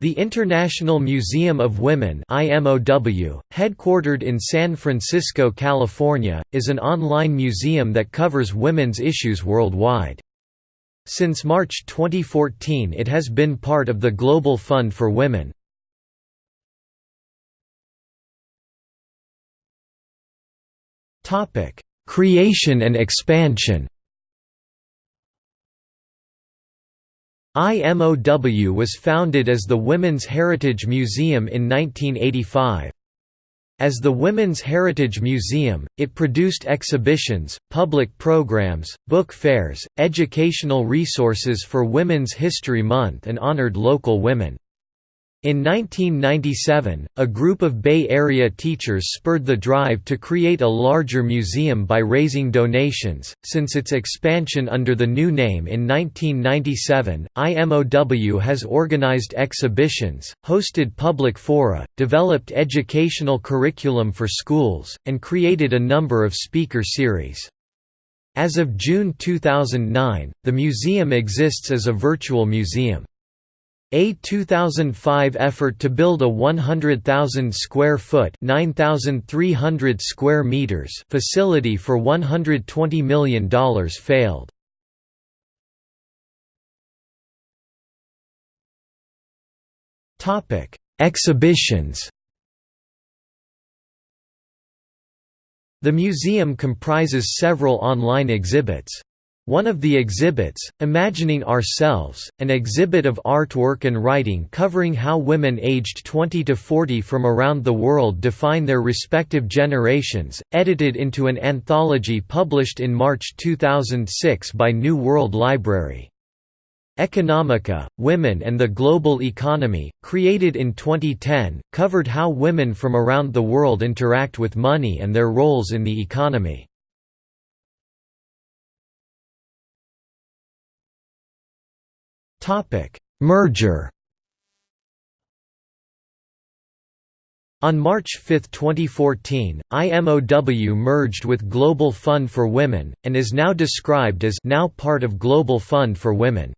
The International Museum of Women IMOW, headquartered in San Francisco, California, is an online museum that covers women's issues worldwide. Since March 2014 it has been part of the Global Fund for Women. Creation and expansion IMOW was founded as the Women's Heritage Museum in 1985. As the Women's Heritage Museum, it produced exhibitions, public programs, book fairs, educational resources for Women's History Month and honored local women. In 1997, a group of Bay Area teachers spurred the drive to create a larger museum by raising donations. Since its expansion under the new name in 1997, IMOW has organized exhibitions, hosted public fora, developed educational curriculum for schools, and created a number of speaker series. As of June 2009, the museum exists as a virtual museum. A 2005 effort to build a 100,000 square foot (9,300 square meters) facility for $120 million failed. Topic: Exhibitions. The museum comprises several online exhibits. One of the exhibits, Imagining Ourselves, an exhibit of artwork and writing covering how women aged 20 to 40 from around the world define their respective generations, edited into an anthology published in March 2006 by New World Library. Economica, Women and the Global Economy, created in 2010, covered how women from around the world interact with money and their roles in the economy. Merger On March 5, 2014, IMOW merged with Global Fund for Women, and is now described as now part of Global Fund for Women.